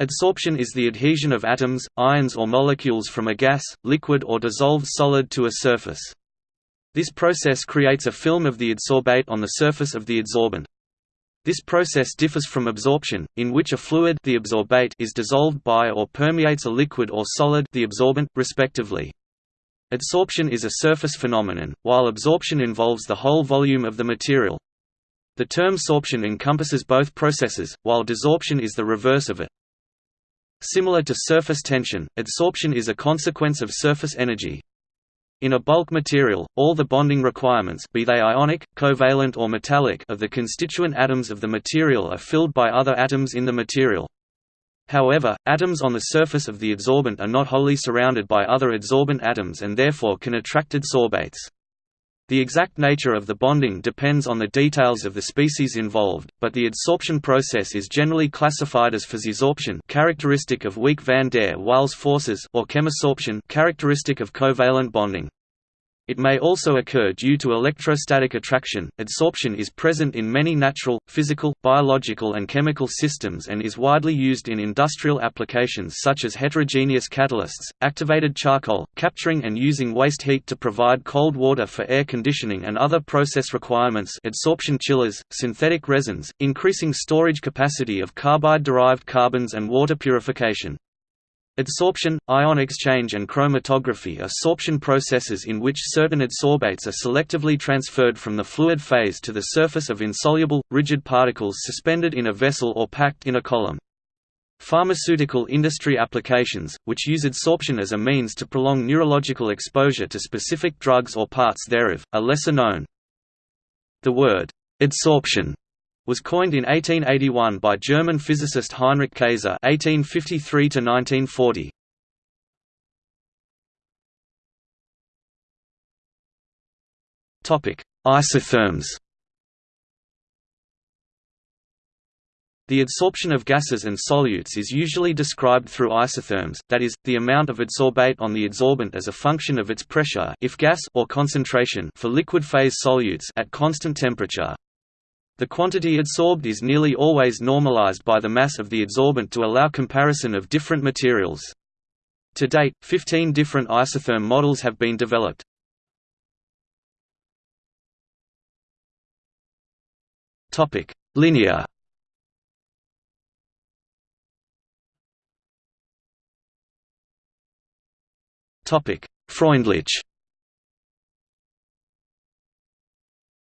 Adsorption is the adhesion of atoms, ions or molecules from a gas, liquid or dissolved solid to a surface. This process creates a film of the adsorbate on the surface of the adsorbent. This process differs from absorption, in which a fluid the adsorbate is dissolved by or permeates a liquid or solid the absorbent, respectively. Adsorption is a surface phenomenon, while absorption involves the whole volume of the material. The term sorption encompasses both processes, while desorption is the reverse of it. Similar to surface tension, adsorption is a consequence of surface energy. In a bulk material, all the bonding requirements be they ionic, covalent or metallic of the constituent atoms of the material are filled by other atoms in the material. However, atoms on the surface of the adsorbent are not wholly surrounded by other adsorbent atoms and therefore can attract adsorbates. The exact nature of the bonding depends on the details of the species involved, but the adsorption process is generally classified as physisorption characteristic of weak van der Waals forces or chemisorption characteristic of covalent bonding. It may also occur due to electrostatic attraction. Adsorption is present in many natural, physical, biological, and chemical systems and is widely used in industrial applications such as heterogeneous catalysts, activated charcoal, capturing and using waste heat to provide cold water for air conditioning and other process requirements, adsorption chillers, synthetic resins, increasing storage capacity of carbide-derived carbons and water purification. Adsorption, ion exchange and chromatography are sorption processes in which certain adsorbates are selectively transferred from the fluid phase to the surface of insoluble, rigid particles suspended in a vessel or packed in a column. Pharmaceutical industry applications, which use adsorption as a means to prolong neurological exposure to specific drugs or parts thereof, are lesser known. The word, adsorption was coined in 1881 by German physicist Heinrich Kayser (1853–1940). Topic: Isotherms. The adsorption of gases and solutes is usually described through isotherms, that is, the amount of adsorbate on the adsorbent as a function of its pressure if gas or concentration for liquid phase solutes at constant temperature. The quantity adsorbed is nearly always normalized by the mass of the adsorbent to allow comparison of different materials. To date, 15 different isotherm models have been developed. Topic: Linear Topic: Freundlich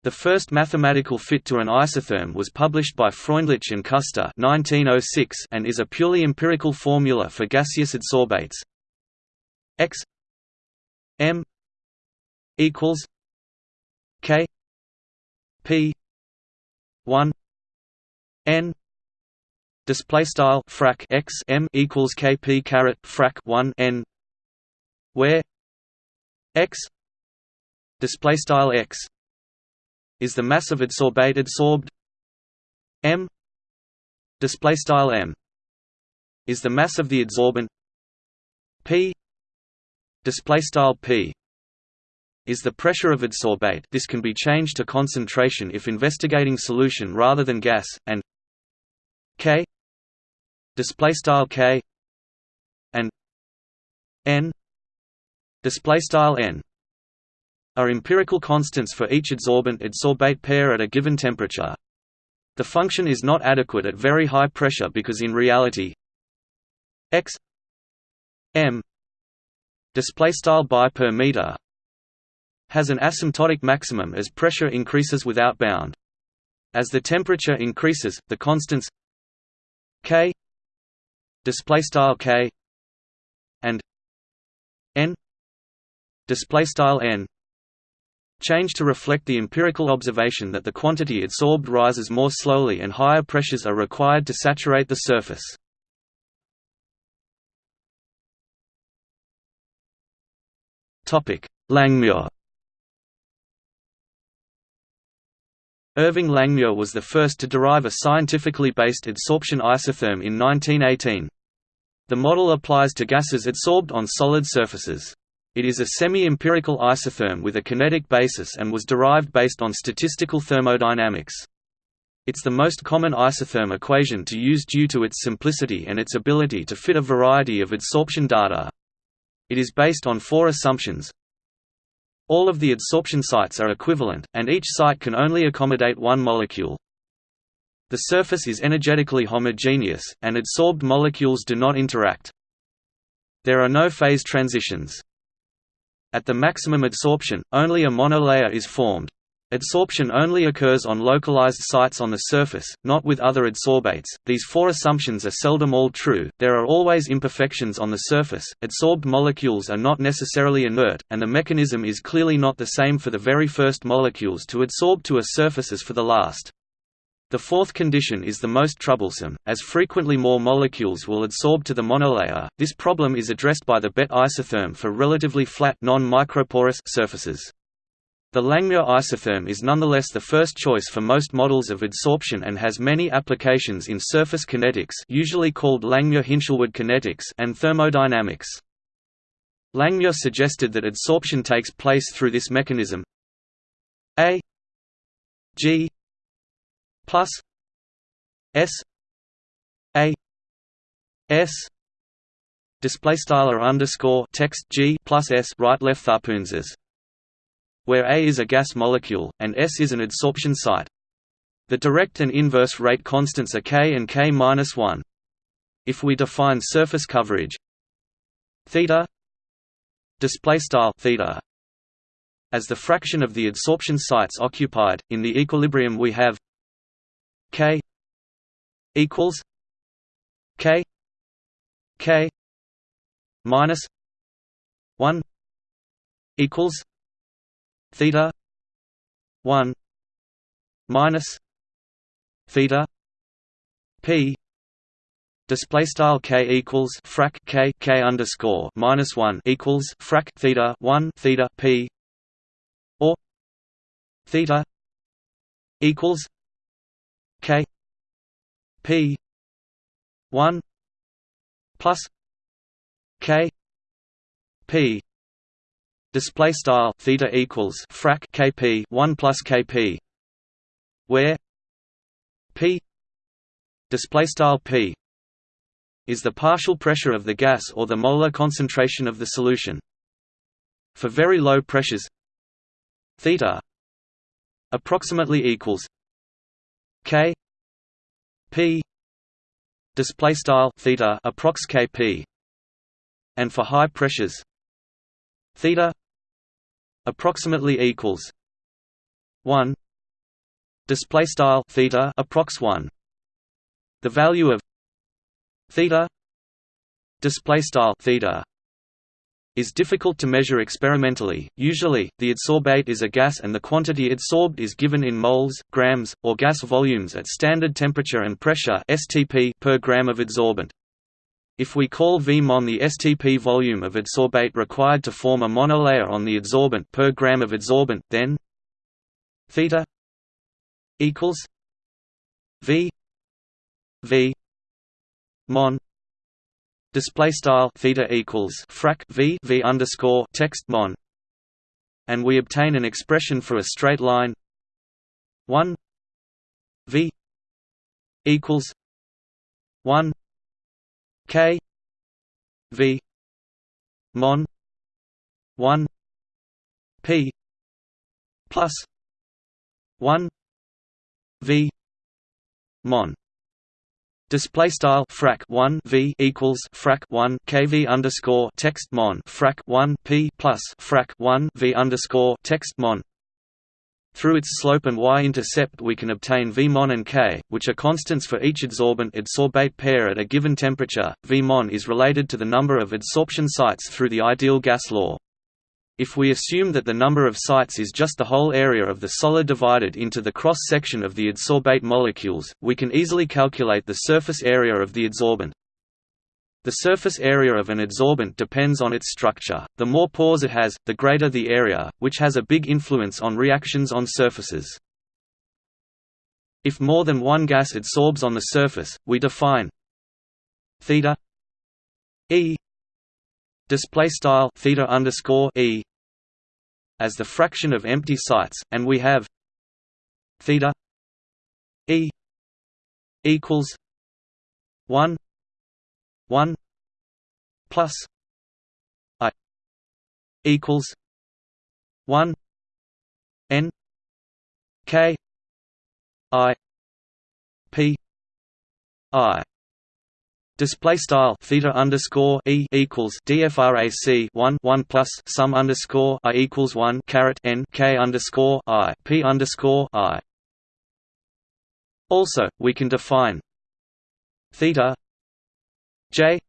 The first mathematical fit to an isotherm was published by Freundlich and Kuster 1906 and is a purely empirical formula for gaseous adsorbates. X M equals K P one N display style frac x m equals kp caret frac 1 n where x display style x is the mass of adsorbate adsorbed m. Display style m. is the mass of the adsorbent. P. Display style p. is the pressure of adsorbate. This can be changed to concentration if investigating solution rather than gas and k. Display style k. and n. Display style n are empirical constants for each adsorbent-adsorbate pair at a given temperature. The function is not adequate at very high pressure because in reality x m display style by per meter has an asymptotic maximum as pressure increases without bound. As the temperature increases, the constants k display style k and n display style n Change to reflect the empirical observation that the quantity adsorbed rises more slowly and higher pressures are required to saturate the surface. Langmuir Irving Langmuir was the first to derive a scientifically based adsorption isotherm in 1918. The model applies to gases adsorbed on solid surfaces. It is a semi-empirical isotherm with a kinetic basis and was derived based on statistical thermodynamics. It's the most common isotherm equation to use due to its simplicity and its ability to fit a variety of adsorption data. It is based on four assumptions. All of the adsorption sites are equivalent, and each site can only accommodate one molecule. The surface is energetically homogeneous, and adsorbed molecules do not interact. There are no phase transitions. At the maximum adsorption, only a monolayer is formed. Adsorption only occurs on localized sites on the surface, not with other adsorbates. These four assumptions are seldom all true, there are always imperfections on the surface, adsorbed molecules are not necessarily inert, and the mechanism is clearly not the same for the very first molecules to adsorb to a surface as for the last. The fourth condition is the most troublesome, as frequently more molecules will adsorb to the monolayer. This problem is addressed by the BET isotherm for relatively flat non-microporous surfaces. The Langmuir isotherm is nonetheless the first choice for most models of adsorption and has many applications in surface kinetics usually called Langmuir-Hinshelwood kinetics and thermodynamics. Langmuir suggested that adsorption takes place through this mechanism A G plus S A S display style underscore text G plus S right left tharpunzas where A is a gas molecule and S is an adsorption site. The direct and inverse rate constants are K and K minus 1. If we define surface coverage theta display style theta as the fraction of the adsorption sites occupied in the equilibrium we have K equals K K minus one equals theta one minus theta P display style k equals frac k k underscore minus one equals frac theta one theta p or theta equals K P one plus K P display style theta equals frac kp 1 plus kp where p display style p is the partial pressure of the gas or the molar concentration of the solution. For very low pressures theta approximately equals K P display style theta approx Kp and for high pressures theta approximately equals 1 display style theta approx 1 the value of theta display style theta is difficult to measure experimentally. Usually, the adsorbate is a gas and the quantity adsorbed is given in moles, grams, or gas volumes at standard temperature and pressure (STP) per gram of adsorbent. If we call V mon the STP volume of adsorbate required to form a monolayer on the adsorbent per gram of adsorbent, then theta equals V V mon display style theta equals frac v v underscore text mon, and we obtain an expression for a straight line. One v equals one k v mon one p plus one v mon Display style frac 1 v equals frac 1 kv underscore text mon frac 1 p plus frac 1 v underscore text mon. Through its slope and y-intercept we can obtain V mon and K, which are constants for each adsorbent adsorbate pair at a given temperature. V mon is related to the number of adsorption sites through the ideal gas law. If we assume that the number of sites is just the whole area of the solid divided into the cross-section of the adsorbate molecules, we can easily calculate the surface area of the adsorbent. The surface area of an adsorbent depends on its structure. The more pores it has, the greater the area, which has a big influence on reactions on surfaces. If more than one gas adsorbs on the surface, we define theta e display style theta underscore e as the fraction of empty sites, and we have theta e equals 1 1 plus i equals 1 n k i p i Display style theta underscore e equals dfrac one one plus sum underscore i equals one caret n k underscore i p underscore i. Also, we can define theta j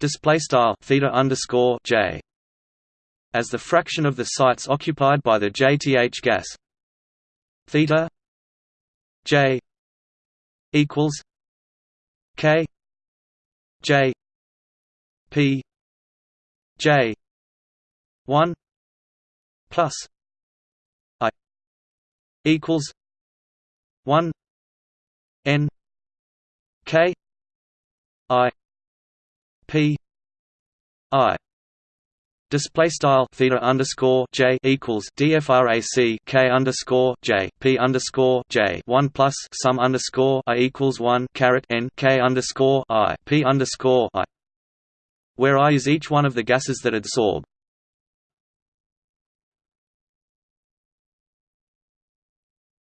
display style theta underscore j as the fraction of the sites occupied by the jth gas theta j equals k J P J one plus I equals one N K I P I Display style theta underscore j equals dfrac k underscore j p underscore j one plus sum underscore i equals one caret n k underscore i p underscore i, where i is each one of the gases that adsorb.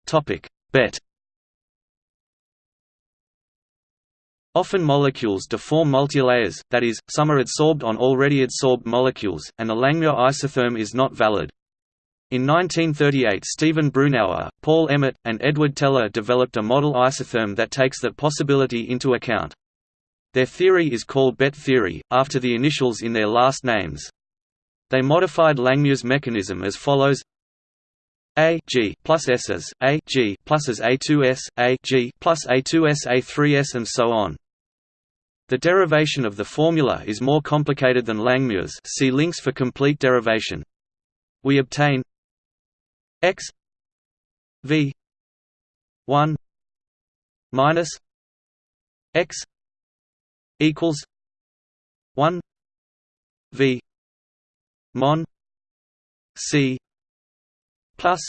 Topic bet Often molecules deform multilayers, that is, some are adsorbed on already adsorbed molecules, and the Langmuir isotherm is not valid. In 1938 Stephen Brunauer, Paul Emmett, and Edward Teller developed a model isotherm that takes that possibility into account. Their theory is called Bet theory, after the initials in their last names. They modified Langmuir's mechanism as follows a G plus S as A G plus as A2S, A G plus A2S A3S and so on. The derivation of the formula is more complicated than Langmuir's see links for complete derivation. We obtain x v 1 minus x equals 1 v mon c plus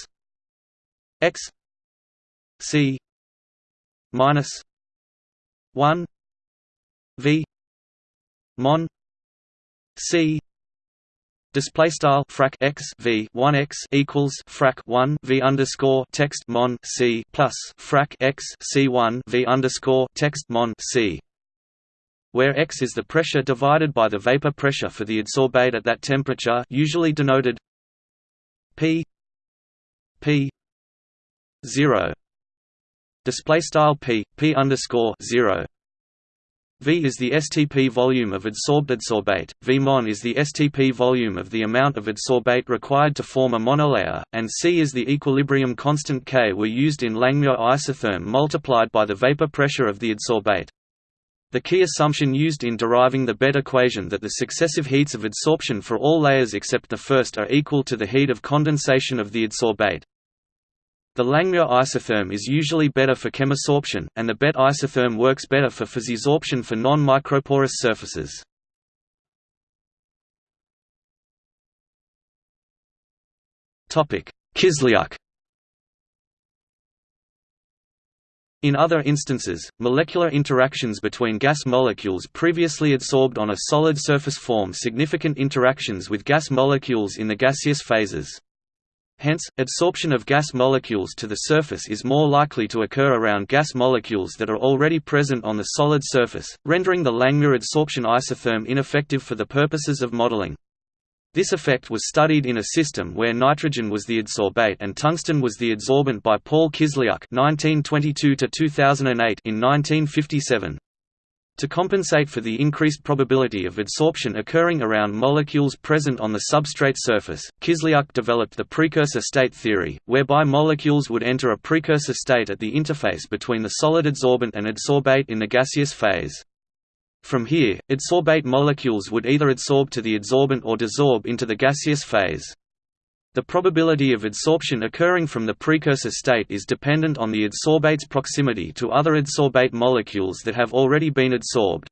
x c minus 1 v mon c display style frac x v 1 x equals frac 1 v underscore text mon c plus frac x c 1 v underscore text mon c where x is the pressure divided by the vapor pressure for the adsorbate at that temperature usually denoted p p 0 display style p p underscore 0 V is the STP volume of adsorbed adsorbate, V mon is the STP volume of the amount of adsorbate required to form a monolayer, and C is the equilibrium constant K were used in Langmuir isotherm multiplied by the vapor pressure of the adsorbate. The key assumption used in deriving the Bet equation that the successive heats of adsorption for all layers except the first are equal to the heat of condensation of the adsorbate. The Langmuir isotherm is usually better for chemisorption, and the Bet isotherm works better for physisorption for non-microporous surfaces. Kisliuk In other instances, molecular interactions between gas molecules previously adsorbed on a solid surface form significant interactions with gas molecules in the gaseous phases. Hence, adsorption of gas molecules to the surface is more likely to occur around gas molecules that are already present on the solid surface, rendering the Langmuir adsorption isotherm ineffective for the purposes of modeling. This effect was studied in a system where nitrogen was the adsorbate and tungsten was the adsorbent by Paul Kisliuk (1922–2008) in 1957. To compensate for the increased probability of adsorption occurring around molecules present on the substrate surface, Kisliuk developed the precursor state theory, whereby molecules would enter a precursor state at the interface between the solid adsorbent and adsorbate in the gaseous phase. From here, adsorbate molecules would either adsorb to the adsorbent or desorb into the gaseous phase. The probability of adsorption occurring from the precursor state is dependent on the adsorbate's proximity to other adsorbate molecules that have already been adsorbed.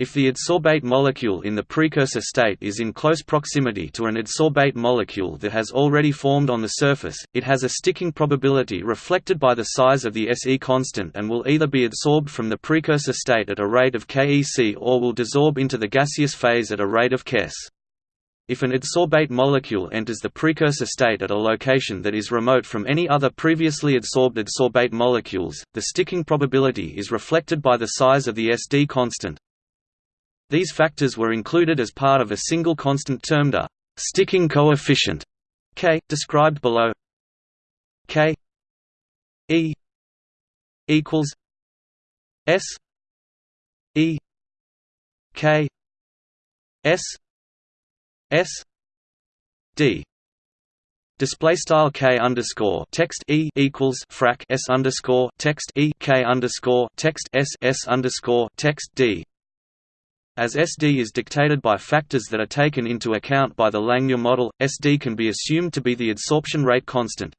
If the adsorbate molecule in the precursor state is in close proximity to an adsorbate molecule that has already formed on the surface, it has a sticking probability reflected by the size of the SE constant and will either be adsorbed from the precursor state at a rate of KEC or will desorb into the gaseous phase at a rate of KES. If an adsorbate molecule enters the precursor state at a location that is remote from any other previously adsorbed adsorbate molecules, the sticking probability is reflected by the size of the SD constant. These factors were included as part of a single constant termed a sticking coefficient k, described below. K E equals S E K S S D Display style k underscore text e equals frac s underscore text e k underscore text s s underscore text d as SD is dictated by factors that are taken into account by the Langmuir model, SD can be assumed to be the adsorption rate constant.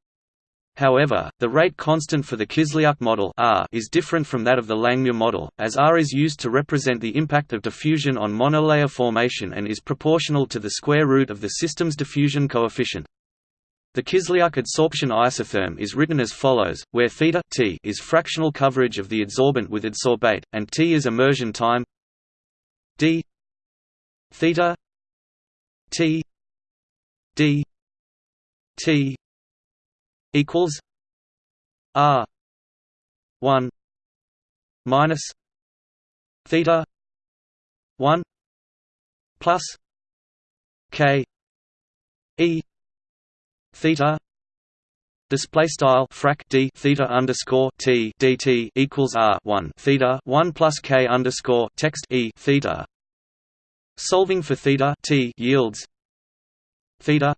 However, the rate constant for the Kisliuk model R is different from that of the Langmuir model, as R is used to represent the impact of diffusion on monolayer formation and is proportional to the square root of the system's diffusion coefficient. The Kisliuk adsorption isotherm is written as follows, where theta t is fractional coverage of the adsorbent with adsorbate, and t is immersion time d theta t d t equals r 1 minus theta 1 plus k e theta Display style frac d theta underscore t dt equals r one theta one plus k underscore text e theta. Solving for theta t yields theta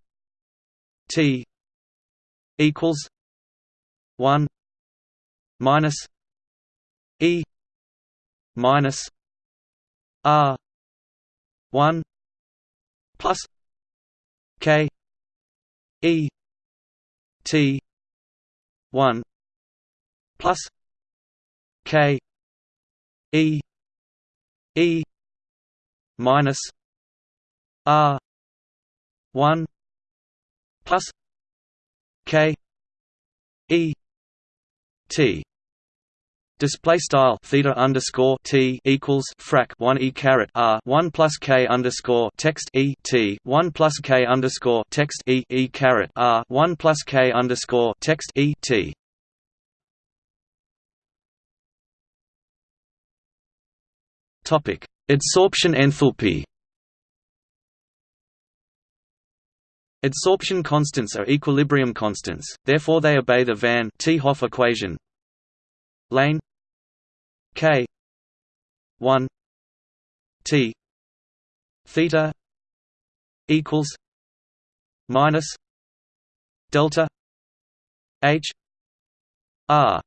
t equals one minus e minus r one plus k e T one plus K E E minus R one plus K E T Display style theta underscore t equals frac one e caret r one plus k underscore text e t one plus k underscore text e e caret r one plus k underscore text e t. Topic: Adsorption enthalpy. Adsorption constants are equilibrium constants, therefore they obey the Van 't Hoff equation lane k 1 t theta equals minus delta h r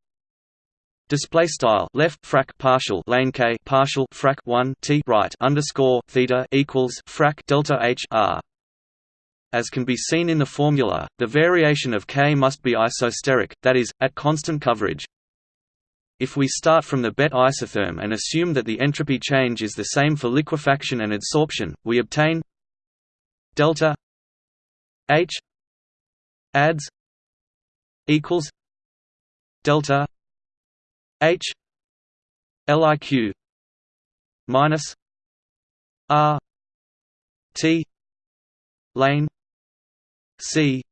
Display style left frac partial lane k partial frac 1 t right underscore theta equals frac delta h r. As can be seen in the formula, the variation of k must be isosteric, that is, at constant coverage. If we start from the BET isotherm and assume that the entropy change is the same for liquefaction and adsorption, we obtain delta H adds equals delta H LIQ minus R T lane C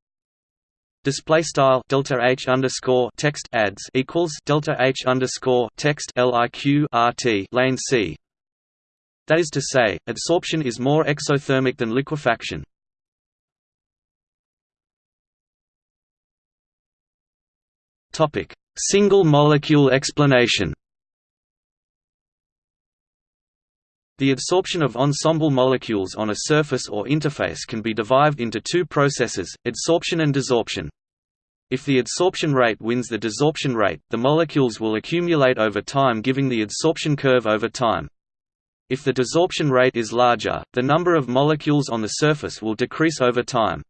display style delta h underscore text adds equals delta h underscore text liq rt lane c. That is to say, adsorption is more exothermic than liquefaction. Topic: Single molecule explanation. The adsorption of ensemble molecules on a surface or interface can be divided into two processes, adsorption and desorption. If the adsorption rate wins the desorption rate, the molecules will accumulate over time giving the adsorption curve over time. If the desorption rate is larger, the number of molecules on the surface will decrease over time.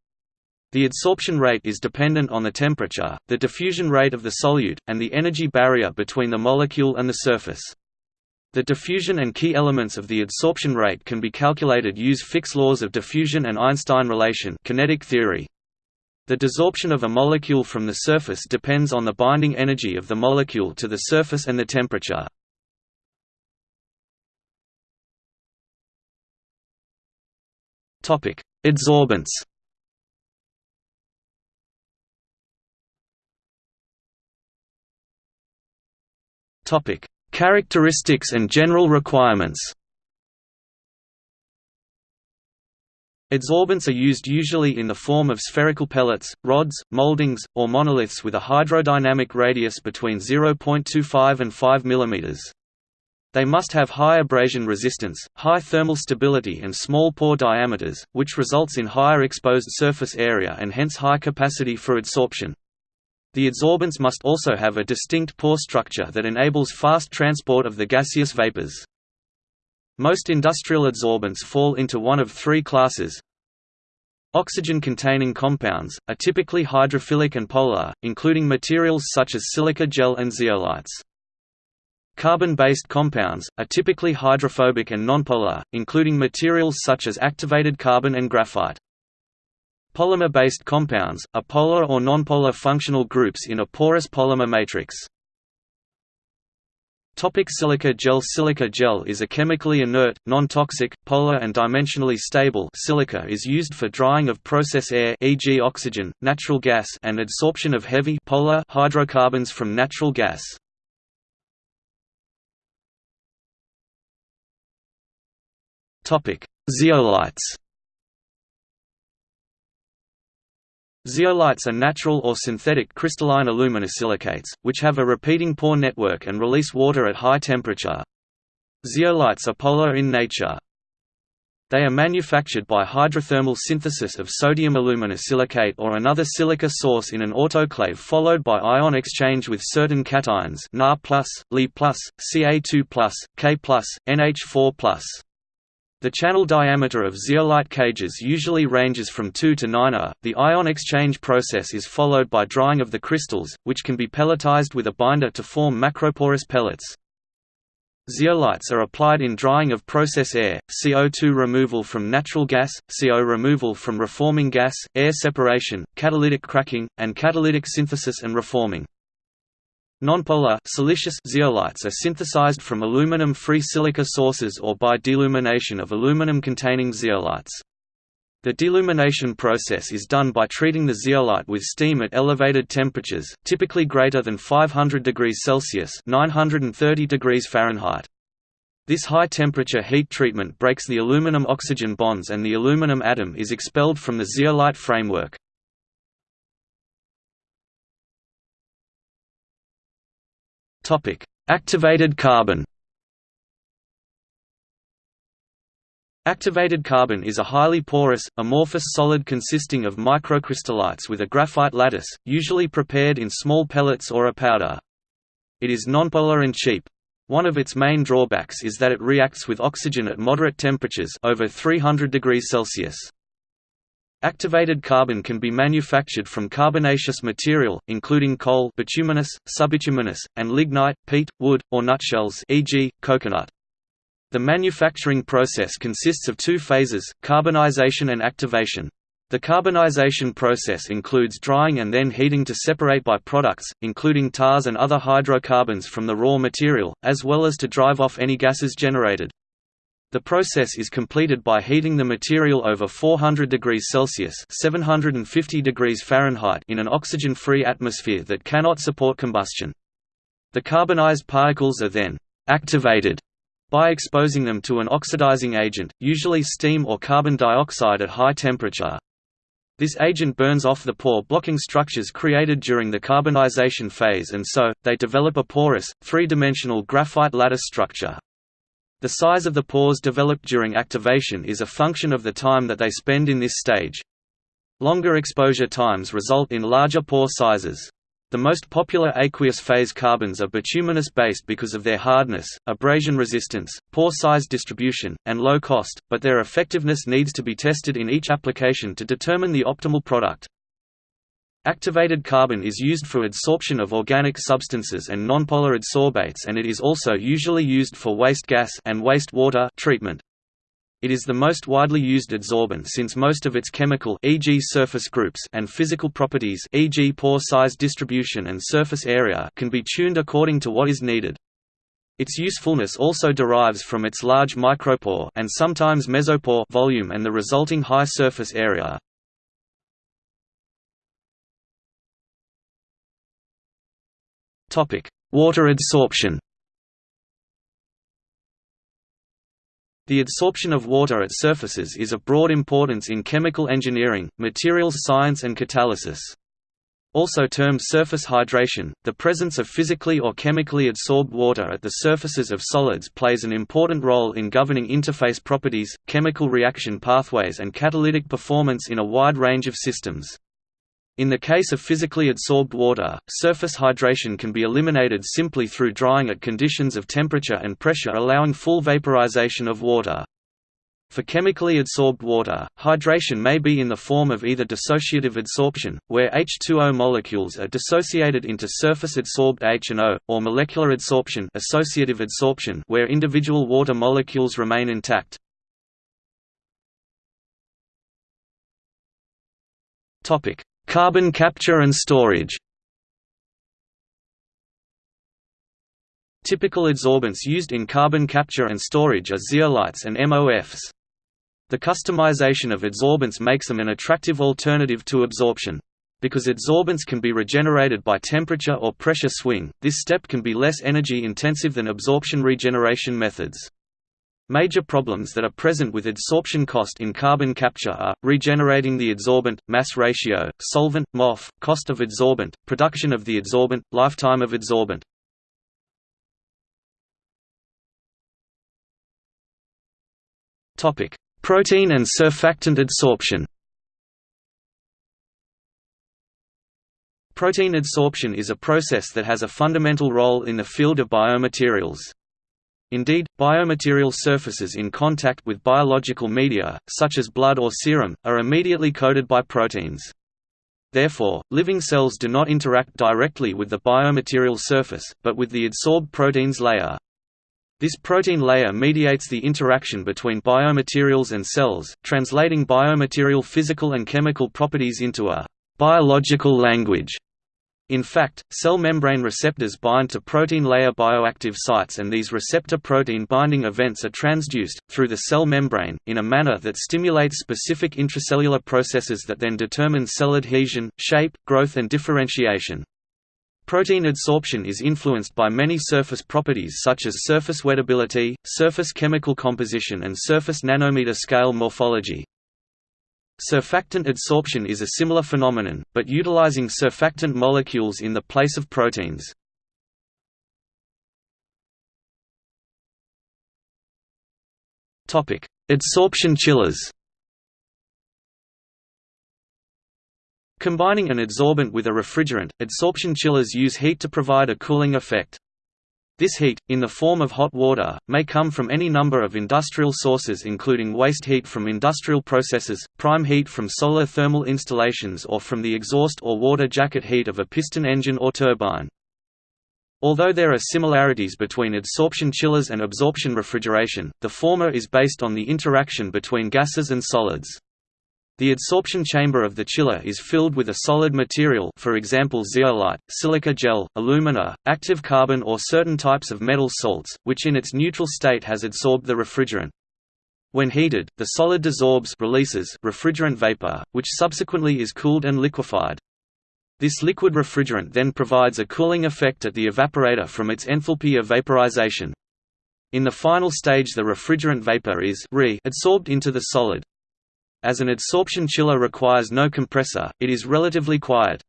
The adsorption rate is dependent on the temperature, the diffusion rate of the solute, and the energy barrier between the molecule and the surface. The diffusion and key elements of the adsorption rate can be calculated use Fick's laws of diffusion and Einstein relation kinetic theory. The desorption of a molecule from the surface depends on the binding energy of the molecule to the surface and the temperature. Adsorbents Topic: Characteristics and general requirements Adsorbents are used usually in the form of spherical pellets, rods, moldings, or monoliths with a hydrodynamic radius between 0.25 and 5 mm. They must have high abrasion resistance, high thermal stability and small pore diameters, which results in higher exposed surface area and hence high capacity for adsorption. The adsorbents must also have a distinct pore structure that enables fast transport of the gaseous vapors. Most industrial adsorbents fall into one of three classes. Oxygen-containing compounds, are typically hydrophilic and polar, including materials such as silica gel and zeolites. Carbon-based compounds, are typically hydrophobic and nonpolar, including materials such as activated carbon and graphite. Polymer-based compounds, are polar or nonpolar functional groups in a porous polymer matrix. Topic silica gel Silica gel is a chemically inert, non-toxic, polar and dimensionally stable silica is used for drying of process air e.g. oxygen, natural gas and adsorption of heavy polar hydrocarbons from natural gas. Zeolites Zeolites are natural or synthetic crystalline aluminosilicates, which have a repeating pore network and release water at high temperature. Zeolites are polar in nature. They are manufactured by hydrothermal synthesis of sodium aluminosilicate or another silica source in an autoclave followed by ion exchange with certain cations Na+, Li+, Ca2+, K+, NH4+. The channel diameter of zeolite cages usually ranges from 2 to 9 A. The ion exchange process is followed by drying of the crystals, which can be pelletized with a binder to form macroporous pellets. Zeolites are applied in drying of process air, CO2 removal from natural gas, CO removal from reforming gas, air separation, catalytic cracking, and catalytic synthesis and reforming. Nonpolar silicious zeolites are synthesized from aluminum-free silica sources or by dealumination of aluminum-containing zeolites. The dealumination process is done by treating the zeolite with steam at elevated temperatures, typically greater than 500 degrees Celsius (930 degrees Fahrenheit). This high-temperature heat treatment breaks the aluminum-oxygen bonds and the aluminum atom is expelled from the zeolite framework. Topic: Activated carbon. Activated carbon is a highly porous, amorphous solid consisting of microcrystallites with a graphite lattice, usually prepared in small pellets or a powder. It is nonpolar and cheap. One of its main drawbacks is that it reacts with oxygen at moderate temperatures over 300 degrees Celsius. Activated carbon can be manufactured from carbonaceous material, including coal bituminous, subbituminous, and lignite, peat, wood, or nutshells e.g., coconut. The manufacturing process consists of two phases, carbonization and activation. The carbonization process includes drying and then heating to separate by-products, including tars and other hydrocarbons from the raw material, as well as to drive off any gases generated. The process is completed by heating the material over 400 degrees Celsius (750 degrees Fahrenheit) in an oxygen-free atmosphere that cannot support combustion. The carbonized particles are then activated by exposing them to an oxidizing agent, usually steam or carbon dioxide at high temperature. This agent burns off the pore-blocking structures created during the carbonization phase and so, they develop a porous, three-dimensional graphite lattice structure. The size of the pores developed during activation is a function of the time that they spend in this stage. Longer exposure times result in larger pore sizes. The most popular aqueous phase carbons are bituminous-based because of their hardness, abrasion resistance, pore size distribution, and low cost, but their effectiveness needs to be tested in each application to determine the optimal product. Activated carbon is used for adsorption of organic substances and nonpolar adsorbates and it is also usually used for waste gas and waste water treatment. It is the most widely used adsorbent since most of its chemical e.g. surface groups and physical properties e.g. pore size distribution and surface area can be tuned according to what is needed. Its usefulness also derives from its large micropore and sometimes mesopore volume and the resulting high surface area. Water adsorption The adsorption of water at surfaces is of broad importance in chemical engineering, materials science and catalysis. Also termed surface hydration, the presence of physically or chemically adsorbed water at the surfaces of solids plays an important role in governing interface properties, chemical reaction pathways and catalytic performance in a wide range of systems. In the case of physically adsorbed water, surface hydration can be eliminated simply through drying at conditions of temperature and pressure allowing full vaporization of water. For chemically adsorbed water, hydration may be in the form of either dissociative adsorption, where H2O molecules are dissociated into surface-adsorbed H and O, or molecular adsorption, associative adsorption where individual water molecules remain intact. Topic: Carbon capture and storage Typical adsorbents used in carbon capture and storage are zeolites and MOFs. The customization of adsorbents makes them an attractive alternative to absorption. Because adsorbents can be regenerated by temperature or pressure swing, this step can be less energy intensive than absorption regeneration methods. Major problems that are present with adsorption cost in carbon capture are, regenerating the adsorbent, mass ratio, solvent, MOF, cost of adsorbent, production of the adsorbent, lifetime of adsorbent. Protein and surfactant adsorption Protein adsorption is a process that has a fundamental role in the field of biomaterials. Indeed, biomaterial surfaces in contact with biological media, such as blood or serum, are immediately coated by proteins. Therefore, living cells do not interact directly with the biomaterial surface, but with the adsorbed proteins layer. This protein layer mediates the interaction between biomaterials and cells, translating biomaterial physical and chemical properties into a biological language. In fact, cell membrane receptors bind to protein layer bioactive sites and these receptor protein binding events are transduced, through the cell membrane, in a manner that stimulates specific intracellular processes that then determine cell adhesion, shape, growth and differentiation. Protein adsorption is influenced by many surface properties such as surface wettability, surface chemical composition and surface nanometer scale morphology. Surfactant adsorption is a similar phenomenon, but utilizing surfactant molecules in the place of proteins. Adsorption chillers Combining an adsorbent with a refrigerant, adsorption chillers use heat to provide a cooling effect. This heat, in the form of hot water, may come from any number of industrial sources including waste heat from industrial processes, prime heat from solar thermal installations or from the exhaust or water jacket heat of a piston engine or turbine. Although there are similarities between adsorption chillers and absorption refrigeration, the former is based on the interaction between gases and solids. The adsorption chamber of the chiller is filled with a solid material for example zeolite, silica gel, alumina, active carbon or certain types of metal salts, which in its neutral state has adsorbed the refrigerant. When heated, the solid desorbs releases refrigerant vapor, which subsequently is cooled and liquefied. This liquid refrigerant then provides a cooling effect at the evaporator from its enthalpy of vaporization. In the final stage the refrigerant vapor is re adsorbed into the solid. As an adsorption chiller requires no compressor, it is relatively quiet.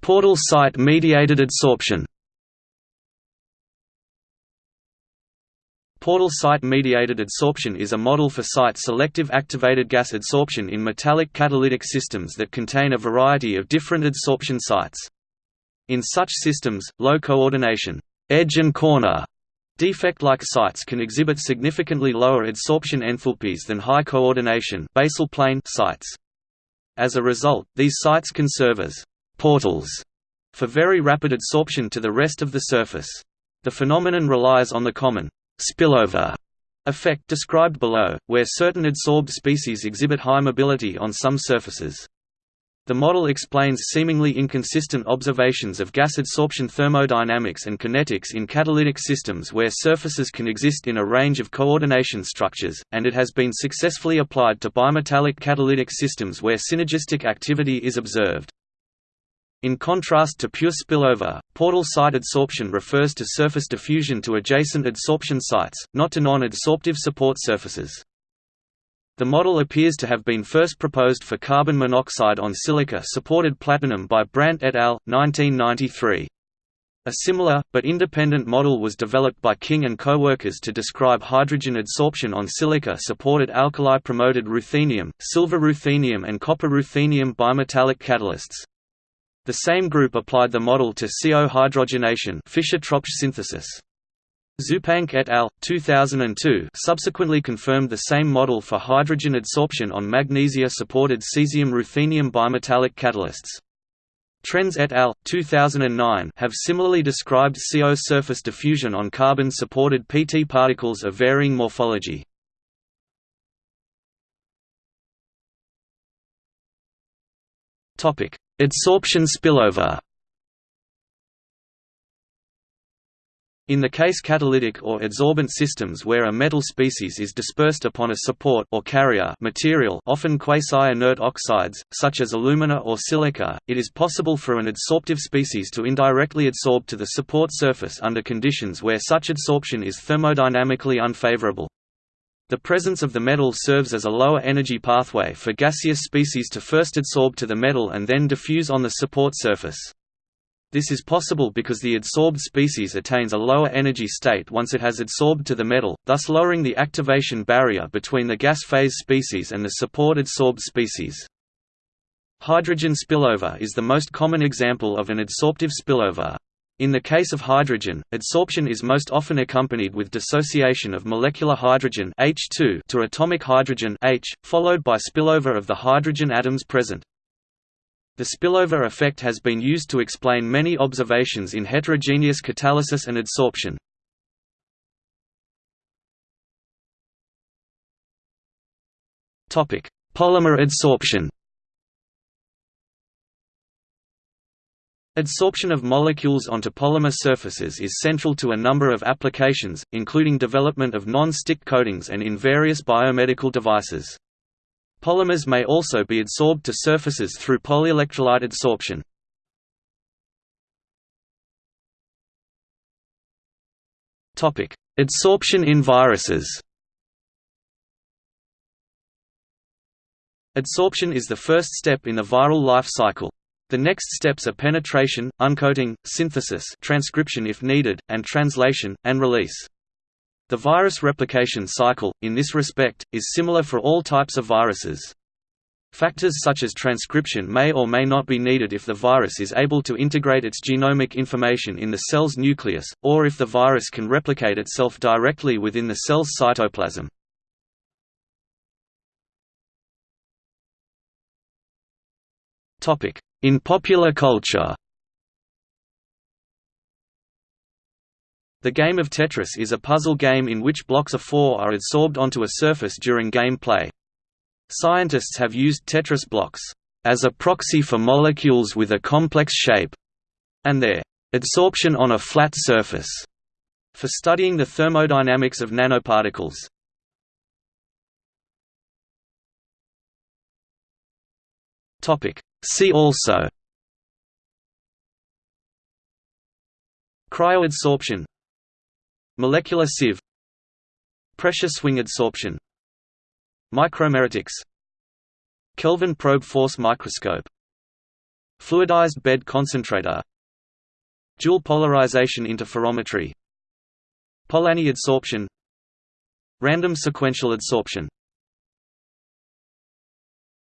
Portal site mediated adsorption Portal site mediated adsorption is a model for site-selective activated gas adsorption in metallic catalytic systems that contain a variety of different adsorption sites. In such systems, low coordination edge and corner Defect-like sites can exhibit significantly lower adsorption enthalpies than high coordination basal plane sites. As a result, these sites can serve as portals for very rapid adsorption to the rest of the surface. The phenomenon relies on the common spillover effect described below, where certain adsorbed species exhibit high mobility on some surfaces. The model explains seemingly inconsistent observations of gas adsorption thermodynamics and kinetics in catalytic systems where surfaces can exist in a range of coordination structures, and it has been successfully applied to bimetallic catalytic systems where synergistic activity is observed. In contrast to pure spillover, portal site adsorption refers to surface diffusion to adjacent adsorption sites, not to non-adsorptive support surfaces. The model appears to have been first proposed for carbon monoxide on silica-supported platinum by Brandt et al. 1993. A similar, but independent model was developed by King and co-workers to describe hydrogen adsorption on silica-supported alkali-promoted ruthenium, silver ruthenium and copper ruthenium bimetallic catalysts. The same group applied the model to CO hydrogenation Fischer-Tropsch synthesis. Zupanc et al. 2002 subsequently confirmed the same model for hydrogen adsorption on magnesia-supported cesium-ruthenium bimetallic catalysts. Trens et al. 2009 have similarly described CO surface diffusion on carbon-supported PT particles of varying morphology. Adsorption spillover In the case catalytic or adsorbent systems where a metal species is dispersed upon a support or carrier material often quasi-inert oxides, such as alumina or silica, it is possible for an adsorptive species to indirectly adsorb to the support surface under conditions where such adsorption is thermodynamically unfavorable. The presence of the metal serves as a lower energy pathway for gaseous species to first adsorb to the metal and then diffuse on the support surface. This is possible because the adsorbed species attains a lower energy state once it has adsorbed to the metal, thus lowering the activation barrier between the gas phase species and the support adsorbed species. Hydrogen spillover is the most common example of an adsorptive spillover. In the case of hydrogen, adsorption is most often accompanied with dissociation of molecular hydrogen H2 to atomic hydrogen H, followed by spillover of the hydrogen atoms present. The spillover effect has been used to explain many observations in heterogeneous catalysis and adsorption. Polymer adsorption Adsorption of molecules onto polymer surfaces is central to a number of applications, including development of non-stick coatings and in various biomedical devices. Polymers may also be adsorbed to surfaces through polyelectrolyte adsorption. Adsorption in viruses Adsorption is the first step in the viral life cycle. The next steps are penetration, uncoating, synthesis transcription if needed, and translation, and release. The virus replication cycle, in this respect, is similar for all types of viruses. Factors such as transcription may or may not be needed if the virus is able to integrate its genomic information in the cell's nucleus, or if the virus can replicate itself directly within the cell's cytoplasm. In popular culture The game of Tetris is a puzzle game in which blocks of four are adsorbed onto a surface during game play. Scientists have used Tetris blocks as a proxy for molecules with a complex shape, and their adsorption on a flat surface for studying the thermodynamics of nanoparticles. See also Cryoadsorption Molecular sieve Pressure swing adsorption Micromeritics Kelvin probe force microscope Fluidized bed concentrator Dual polarization interferometry Polanyi adsorption Random sequential adsorption